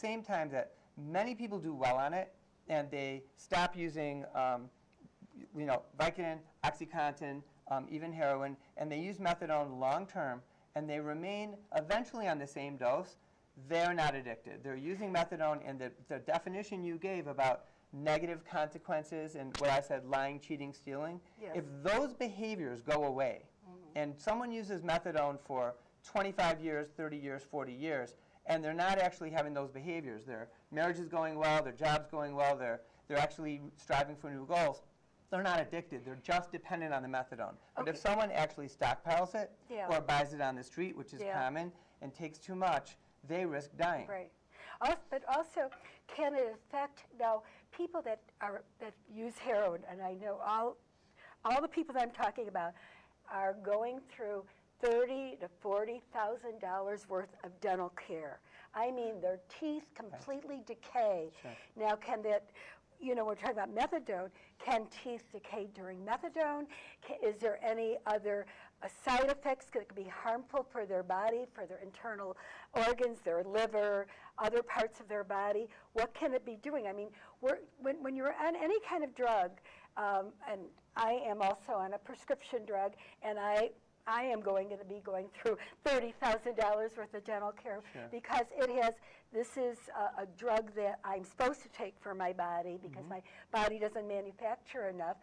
same time that many people do well on it and they stop using, um, you know, Vicodin, OxyContin, um, even heroin, and they use methadone long term, and they remain eventually on the same dose, they're not addicted. They're using methadone, and the, the definition you gave about negative consequences and what I said, lying, cheating, stealing, Yes. if those behaviors go away, and someone uses methadone for 25 years, 30 years, 40 years, and they're not actually having those behaviors. Their marriage is going well, their job's going well, they're, they're actually striving for new goals. They're not addicted, they're just dependent on the methadone. But if someone actually stockpiles it Yeah. or buys it on the street, which is Yeah. common, and takes too much, they risk dying. Right. Al- But also, can it affect, now, people that are, that use heroin, and I know all, all the people that I'm talking about are going through thirty to forty thousand dollars worth of dental care. I mean, their teeth completely decay. Sure. Now, can that, you know, we're talking about methadone, can teeth decay during methadone? Is there any other uh, side effects that could be harmful for their body, for their internal organs, their liver, other parts of their body? What can it be doing? I mean, we're, when, when you're on any kind of drug, um, and I am also on a prescription drug, and I I am going to be going through $30,000 worth of dental care Sure. because it has, this is a, a drug that I'm supposed to take for my body because mm-hmm. my body doesn't manufacture enough,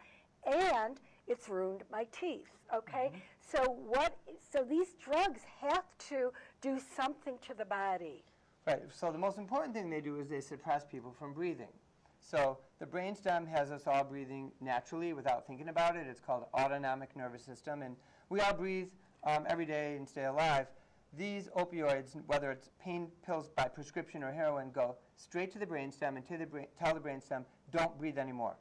and it's ruined my teeth, okay? Mm-hmm. So what, so these drugs have to do something to the body. Right. So the most important thing they do is they suppress people from breathing. So the brainstem has us all breathing naturally without thinking about it. It's called autonomic nervous system, and we all breathe um, every day and stay alive. These opioids, whether it's pain pills by prescription or heroin, go straight to the brainstem and to the brain, tell the brainstem, don't breathe anymore.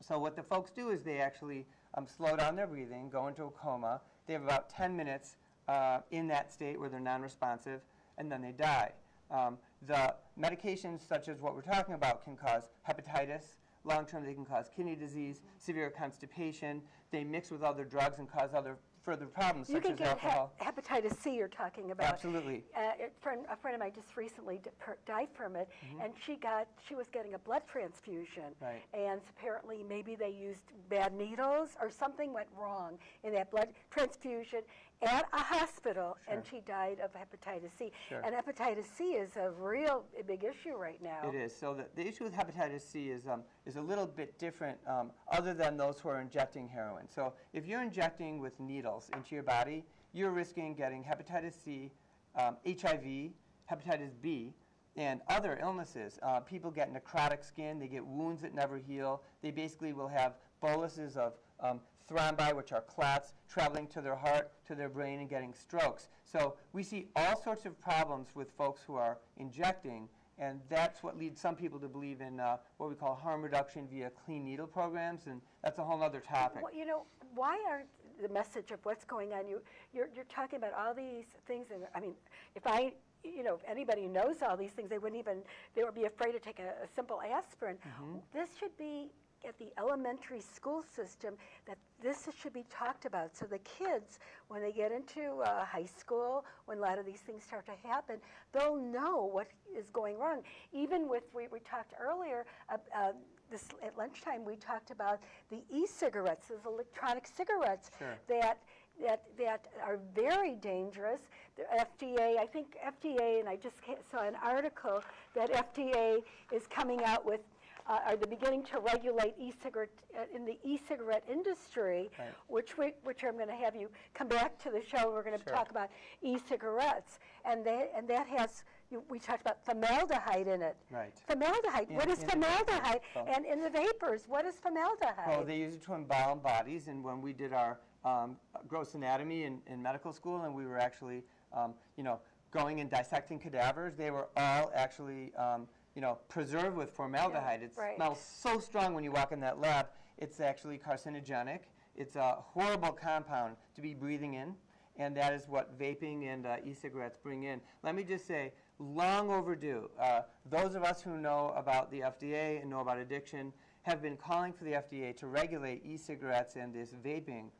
So what the folks do is they actually um, slow down their breathing, go into a coma. They have about 10 minutes uh, in that state where they're non-responsive, and then they die. Um, the medications such as what we're talking about can cause hepatitis. Long-term, they can cause kidney disease, severe constipation. They mix with other drugs and cause other further problems You such can as alcohol. hepatitis C you're talking about. Absolutely. Uh, a, friend, a friend of mine just recently di- per- died from it, and she got she was getting a blood transfusion. Right. and apparently maybe they used bad needles or something went wrong in that blood transfusion at a hospital, and she died of hepatitis C. Sure. And hepatitis C is a real big issue right now. It is. So the, the issue with hepatitis C is, um, is a little bit different um, other than those who are injecting heroin. So if you're injecting with needles into your body, you're risking getting hepatitis C, um, HIV, hepatitis B, and other illnesses. Uh, people get necrotic skin. They get wounds that never heal. They basically will have boluses of um, thrombi, which are clots, traveling to their heart, to their brain, and getting strokes. So we see all sorts of problems with folks who are injecting, and that's what leads some people to believe in uh, what we call harm reduction via clean needle programs, and that's a whole other topic. Well, you know, why aren't the message of what's going on? You, you're, you're talking about all these things, and I mean, if I, you know, if anybody knows all these things, they wouldn't even, they would be afraid to take a, a simple aspirin. Mm-hmm. This should be at the elementary school system that this should be talked about. So the kids, when they get into uh, high school, when a lot of these things start to happen, they'll know what is going wrong. Even with, we, we talked earlier, uh, uh, this, at lunchtime, we talked about the e-cigarettes, those electronic cigarettes Sure. that that that are very dangerous. The FDA, I think FDA, and I just saw an article that FDA is coming out with. Uh, are they beginning to regulate e-cigarette uh, in the e-cigarette industry, Right. which we, which I'm going to have you come back to the show. We're going to Sure. talk about e-cigarettes, and that and that has you, we talked about formaldehyde in it. Right. Formaldehyde. In- what is the formaldehyde? oh. And in the vapors, what is formaldehyde? Oh, they use it to embalm bodies, and when we did our um, gross anatomy in, in medical school, and we were actually, um, you know, going and dissecting cadavers, they were all actually, um, you know, preserved with formaldehyde. Yeah, it right. smells so strong when you walk in that lab. It's actually carcinogenic. It's a horrible compound to be breathing in, and that is what vaping and uh, e-cigarettes bring in. Let me just say, long overdue. Uh, those of us who know about the FDA and know about addiction have been calling for the FDA to regulate e-cigarettes and this vaping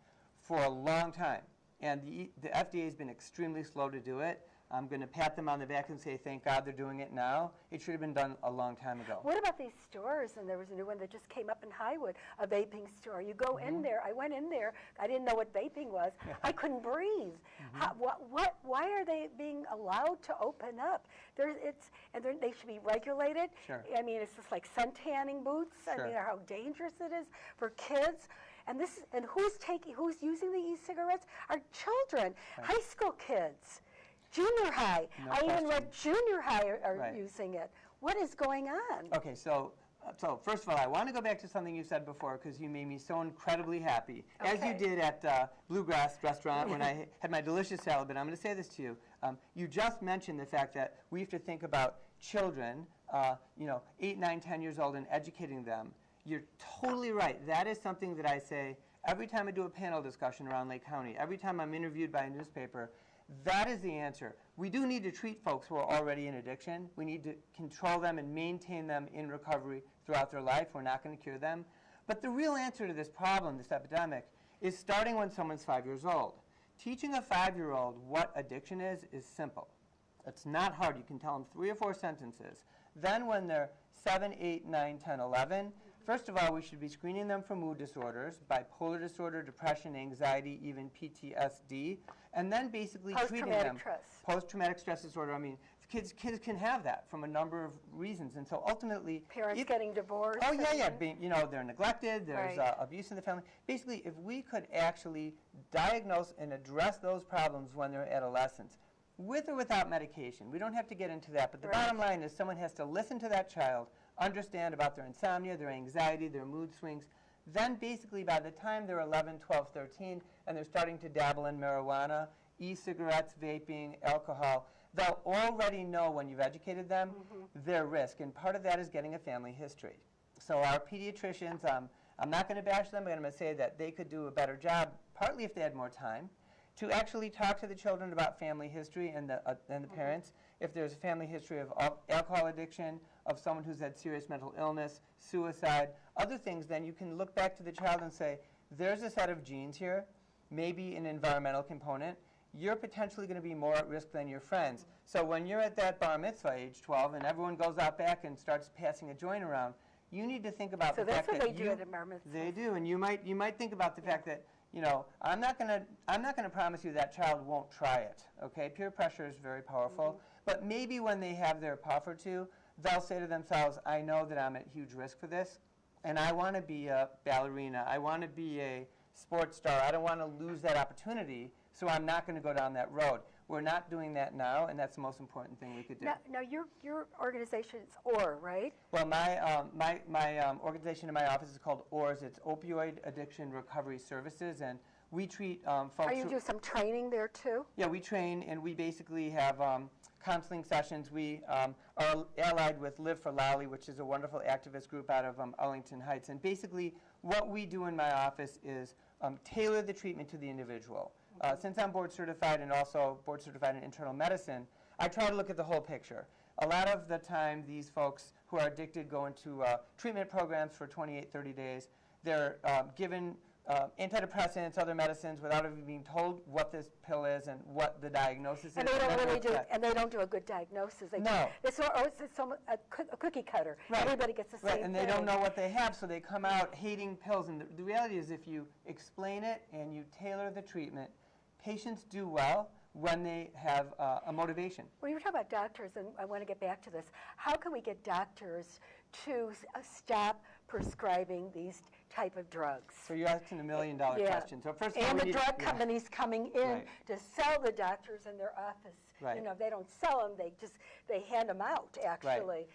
for a long time. And the, the FDA has been extremely slow to do it. I'm going to pat them on the back and say, thank God they're doing it now. It should have been done a long time ago. What about these stores? And there was a new one that just came up in Highwood, a vaping store. You go Mm-hmm. in there. I went in there. I didn't know what vaping was. I couldn't breathe. Mm-hmm. How, what, what, why are they being allowed to open up? There's, it's, and they're- should be regulated. Sure. I mean, it's just like sun tanning boots. I mean, how dangerous it is for kids. And this, and who's taking, who's using the e-cigarettes? Our children, high school kids, junior high. No I even read junior high are, are Right. using it. What is going on? Okay, so, so first of all, I want to go back to something you said before because you made me so incredibly happy, as you did at uh, Bluegrass Restaurant when I had my delicious salad. But I'm going to say this to you: um, you just mentioned the fact that we have to think about children, uh, you know, eight, nine, ten years old, and educating them. You're totally right. That is something that I say every time I do a panel discussion around Lake County. Every time I'm interviewed by a newspaper. That is the answer. We do need to treat folks who are already in addiction. We need to control them and maintain them in recovery throughout their life. We're not going to cure them. But the real answer to this problem, this epidemic, is starting when someone's five years old. Teaching a five-year-old what addiction is is simple. It's not hard. You can tell them three or four sentences. Then when they're 7, 8, 9, 10, 11, first of all, we should be screening them for mood disorders, bipolar disorder, depression, anxiety, even PTSD, and then basically treating them. stress. Post-traumatic stress disorder. I mean, kids, kids can have that from a number of reasons. And so ultimately... Parents if- getting divorced. Oh, yeah, yeah. Being, you know, they're neglected, there's Right. uh, abuse in the family. Basically, if we could actually diagnose and address those problems when they're adolescents, with or without medication, we don't have to get into that, but the Right. bottom line is someone has to listen to that child, understand about their insomnia, their anxiety, their mood swings. Then basically by the time they're 11, 12, 13, and they're starting to dabble in marijuana, e-cigarettes, vaping, alcohol, they'll already know when you've educated them their risk. And part of that is getting a family history. So our pediatricians, um, I'm not going to bash them, but I'm going to say that they could do a better job, partly if they had more time, to actually talk to the children about family history and the, uh, and the parents. If there's a family history of al- alcohol addiction, of someone who's had serious mental illness, suicide, other things, then you can look back to the child and say, there's a set of genes here, maybe an environmental component. You're potentially going to be more at risk than your friends. So when you're at that bar mitzvah age 12 and everyone goes out back and starts passing a joint around, you need to think about So the that's fact what that they do you, at a bar mitzvah. They do, and you might you might think about the fact that you know I'm not going to I'm not going to promise you that child won't try it. Okay, peer pressure is very powerful, Mm-hmm. but maybe when they have their puff or two, they'll say to themselves, I know that I'm at huge risk for this, and I want to be a ballerina. I want to be a sports star. I don't want to lose that opportunity, so I'm not going to go down that road. We're not doing that now, and that's the most important thing we could do. Now, now your, your organization is OR, right? Well, my, um, my, my um, organization in my office is called ORS. It's Opioid Addiction Recovery Services, and we treat um, folks. Are you do some training there too? yeah, we train, and we basically have um, counseling sessions. We um, are allied with Live for Lali, which is a wonderful activist group out of um, Arlington Heights. And basically, what we do in my office is um, tailor the treatment to the individual. Uh, since I'm board certified and also board certified in internal medicine, I try to look at the whole picture. A lot of the time, these folks who are addicted go into uh, treatment programs for 28, 30 days. They're um, given uh, antidepressants, other medicines, without even being told what this pill is and what the diagnosis is. And is. they don't really do, and they don't do a good diagnosis. They No. It's, or, or it's some, a, coo- a cookie cutter. Right. Everybody gets the same Right, thing. and they don't know what they have, so they come out hating pills. And the, the reality is, if you explain it and you tailor the treatment, patients do well when they have uh, a motivation. When you were talking about doctors, and I want to get back to this, how can we get doctors to uh, stop prescribing these type of drugs? So you're asking a million dollar Yeah. question. So first of all, And the drug yeah. companies coming in Right. to sell the doctors in their office. Right. You know, they don't sell them, they just, they hand them out, actually.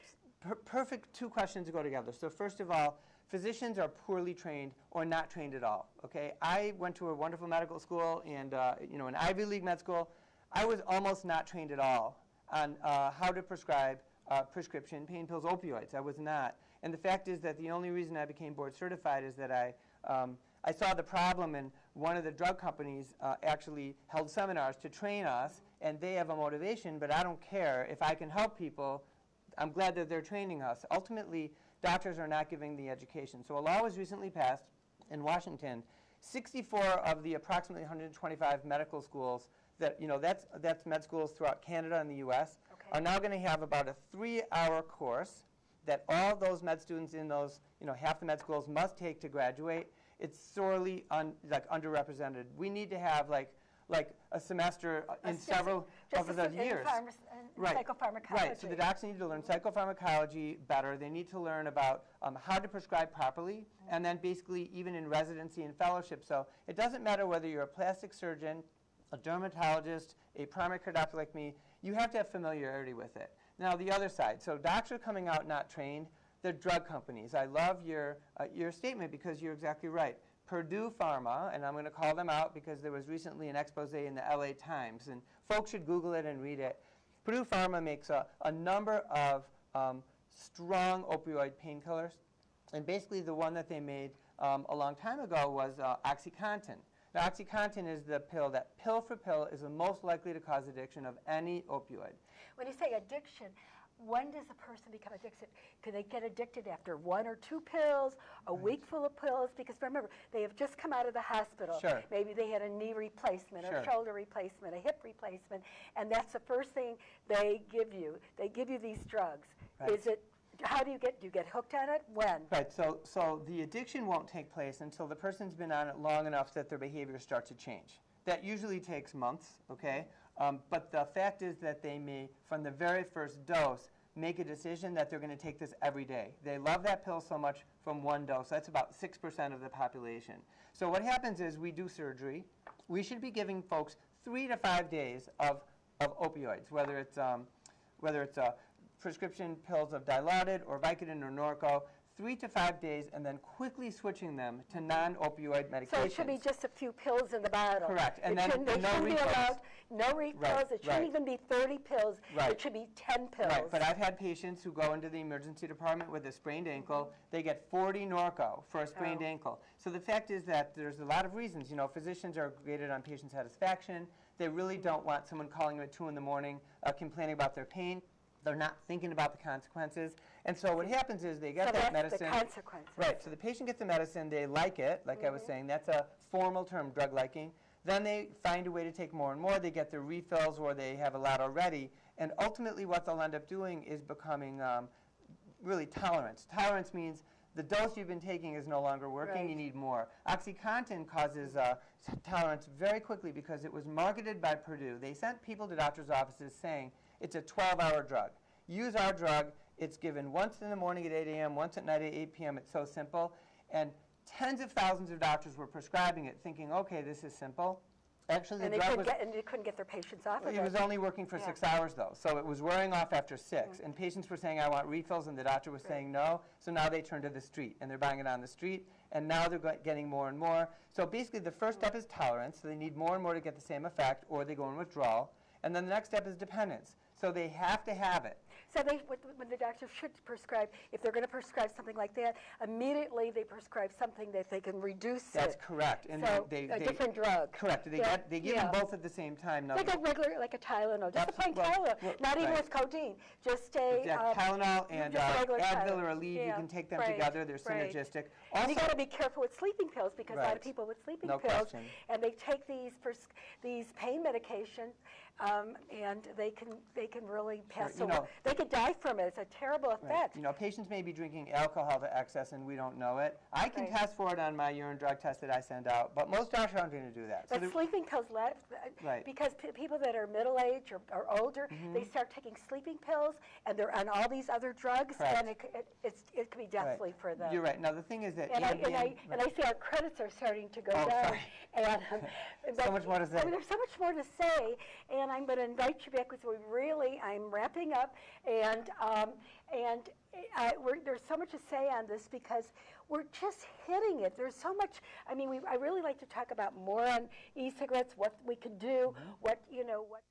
Per- perfect two questions to go together. So first of all, physicians are poorly trained or not trained at all. Okay, I went to a wonderful medical school and uh, you know an Ivy League med school. I was almost not trained at all on uh, how to prescribe uh, prescription pain pills, opioids. I was not. And the fact is that the only reason I became board certified is that I um, I saw the problem, and one of the drug companies uh, actually held seminars to train us, and they have a motivation, but I don't care if I can help people. I'm glad that they're training us. Ultimately, doctors are not giving the education. So a law was recently passed in Washington. 64 of the approximately 125 medical schools that, you know, that's, that's med schools throughout Canada and the US, Okay. are now going to have about a three-hour course that all those med students in those, you know, half the med schools must take to graduate. It's sorely un, like underrepresented. We need to have like, like a semester uh, in Just- several just of the years. pharmac- Right. Psychopharmacology. Right, so the docs need to learn psychopharmacology better. They need to learn about um, how to prescribe properly, and then basically even in residency and fellowship. So it doesn't matter whether you're a plastic surgeon, a dermatologist, a primary care doctor like me, you have to have familiarity with it. Now the other side, so docs are coming out not trained. They're drug companies. I love your, uh, your statement because you're exactly right. Purdue Pharma, and I'm going to call them out because there was recently an expose in the LA Times, and folks should Google it and read it. Purdue Pharma makes a, a number of um, strong opioid painkillers, and basically the one that they made um, a long time ago was uh, OxyContin. Now, OxyContin is the pill that, pill for pill, is the most likely to cause addiction of any opioid. When you say addiction, when does a person become addicted? Can they get addicted after one or two pills, a week full of pills? Because remember, they have just come out of the hospital. Sure. Maybe they had a knee replacement, Sure. a shoulder replacement, a hip replacement, and that's the first thing they give you. They give you these drugs. Right. Is it? How do you get? Do you get hooked on it? When? Right, so, so the addiction won't take place until the person's been on it long enough that their behavior starts to change. That usually takes months, okay? Um, but the fact is that they may, from the very first dose, make a decision that they're going to take this every day. They love that pill so much from one dose. That's about 6% of the population. So what happens is we do surgery. We should be giving folks three to five days of, of opioids, whether it's, um, whether it's uh, prescription pills of Dilaudid or Vicodin or Norco, three to five days, and then quickly switching them to non-opioid medications. So it should be just a few pills in the bottle. Correct, and It then shouldn't- they no shouldn't be refills. allowed no refills. It shouldn't right. even be 30 pills. Right. It should be 10 pills. Right, but I've had patients who go into the emergency department with a sprained ankle. They get 40 Norco for a sprained Oh. ankle. So the fact is that there's a lot of reasons. You know, physicians are graded on patient satisfaction. They really don't want someone calling them at 2 in the morning uh, complaining about their pain. They're not thinking about the consequences. And so what happens is they get So that that's the medicine. consequences. Right, so the patient gets the medicine, they like it, like I was saying, that's a formal term, drug liking. Then they find a way to take more and more, they get their refills or they have a lot already. And ultimately what they'll end up doing is becoming um, really tolerance. Tolerance means the dose you've been taking is no longer working, you need more. OxyContin causes uh, tolerance very quickly because it was marketed by Purdue. They sent people to doctors' offices saying it's a 12-hour drug. Use our drug. It's given once in the morning at 8 a.m., once at night at 8 p.m. It's so simple. And tens of thousands of doctors were prescribing it thinking, okay, this is simple. Actually, the And they, drug couldn't was... get, and they couldn't get their patients off of It was only working for Yeah. six hours, though, so it was wearing off after six. And patients were saying, I want refills, and the doctor was saying no. So now they turn to the street, and they're buying it on the street, and now they're getting more and more. So basically, the first step is tolerance, so they need more and more to get the same effect, or they go in withdrawal. And then the next step is dependence. So they have to have it. So they, when the doctor should prescribe, if they're going to prescribe something like that, immediately they prescribe something that they can reduce That's it. correct. And So, they, a they, different drug. Correct. They, Yeah, get, they give yeah. them both at the same time. Now, Like a regular, like a Tylenol, just a plain well, Tylenol, well, not even right. with codeine, just a. yeah, um, Tylenol and uh, Advil or Aleve, you can take them right, together. They're right. synergistic. And you got to be careful with sleeping pills because a lot of people with sleeping No pills, question. and they take these these pain medications, um, and they can they can really pass you away. know- they could die from it. It's a terrible Right. effect. You know, patients may be drinking alcohol to excess and we don't know it. I can Right. test for it on my urine drug test that I send out, but most doctors aren't going to do that. But the- sleeping pills, let- Right. because p- people that are middle age or, or older, Mm-hmm. they start taking sleeping pills and they're on all these other drugs, Correct. and it, it, it's, it could be right. deathly for them. You're right. Now, the thing is that And I, and, I, and I see our credits are starting to go Oh, down. sorry. And, um, but- much more to say. I mean, there's so much more to say, and I'm going to invite you back because we really, I'm wrapping up, and um, and I, we're, there's so much to say on this because we're just hitting it. There's so much. I mean, we, I really like to talk about more on e-cigarettes, what we can do, Mm-hmm. what you know, what.